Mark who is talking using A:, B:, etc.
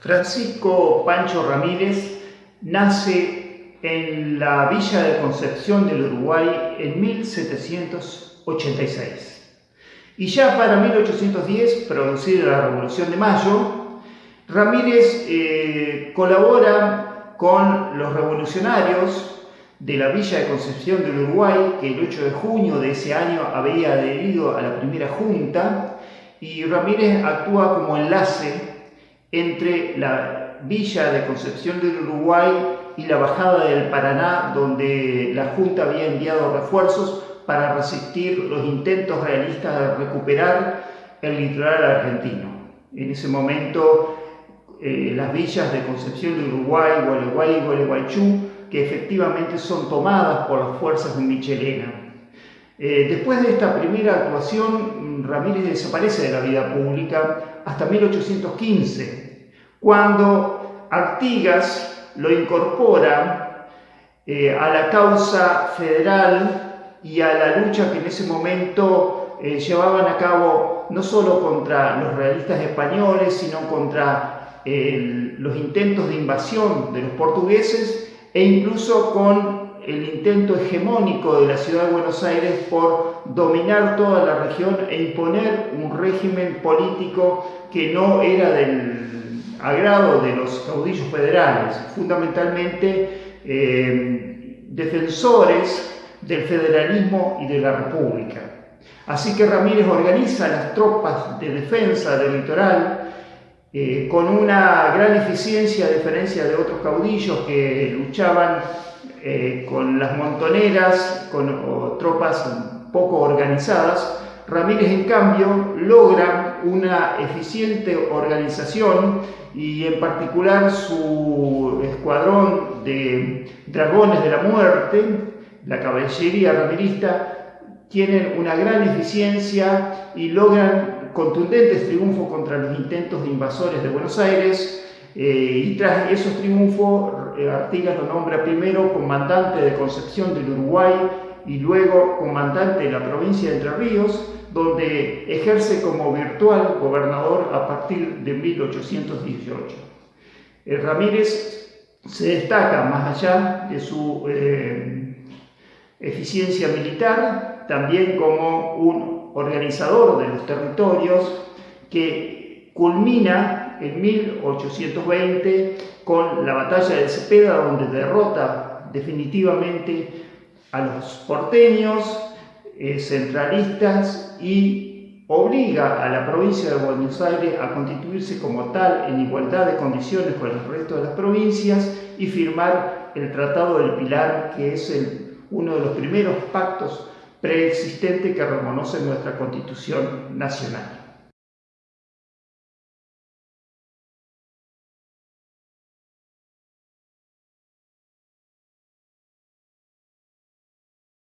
A: Francisco Pancho Ramírez nace en la villa de Concepción del Uruguay en 1786. Y ya para 1810, producida la Revolución de Mayo, Ramírez eh, colabora con los revolucionarios de la villa de Concepción del Uruguay, que el 8 de junio de ese año había adherido a la primera junta, y Ramírez actúa como enlace entre la villa de Concepción del Uruguay y la bajada del Paraná, donde la Junta había enviado refuerzos para resistir los intentos realistas de recuperar el litoral argentino. En ese momento, eh, las villas de Concepción del Uruguay, Gualeguay y Gualeguaychú, que efectivamente son tomadas por las fuerzas de Michelena. Eh, después de esta primera actuación, Ramírez desaparece de la vida pública hasta 1815, cuando Artigas lo incorpora eh, a la causa federal y a la lucha que en ese momento eh, llevaban a cabo no solo contra los realistas españoles, sino contra los intentos de invasión de los portugueses e incluso con el intento hegemónico de la ciudad de Buenos Aires por dominar toda la región e imponer un régimen político que no era del agrado de los caudillos federales, fundamentalmente eh, defensores del federalismo y de la república. Así que Ramírez organiza las tropas de defensa del litoral eh, con una gran eficiencia a diferencia de otros caudillos que luchaban eh, con las montoneras, con tropas poco organizadas, Ramírez en cambio logra una eficiente organización y en particular su escuadrón de dragones de la muerte, la caballería ramirista, tienen una gran eficiencia y logran contundentes triunfos contra los intentos de invasores de Buenos Aires, eh, y tras esos triunfos, eh, Artigas lo nombra primero comandante de Concepción del Uruguay y luego comandante de la provincia de Entre Ríos, donde ejerce como virtual gobernador a partir de 1818. El Ramírez se destaca más allá de su eh, eficiencia militar, también como un organizador de los territorios que culmina en 1820 con la batalla de Cepeda, donde derrota definitivamente a los porteños, eh, centralistas y obliga a la provincia de Buenos Aires a constituirse como tal en igualdad de condiciones con el resto de las provincias y firmar el Tratado del Pilar, que es uno de los primeros pactos preexistentes que reconoce nuestra Constitución Nacional.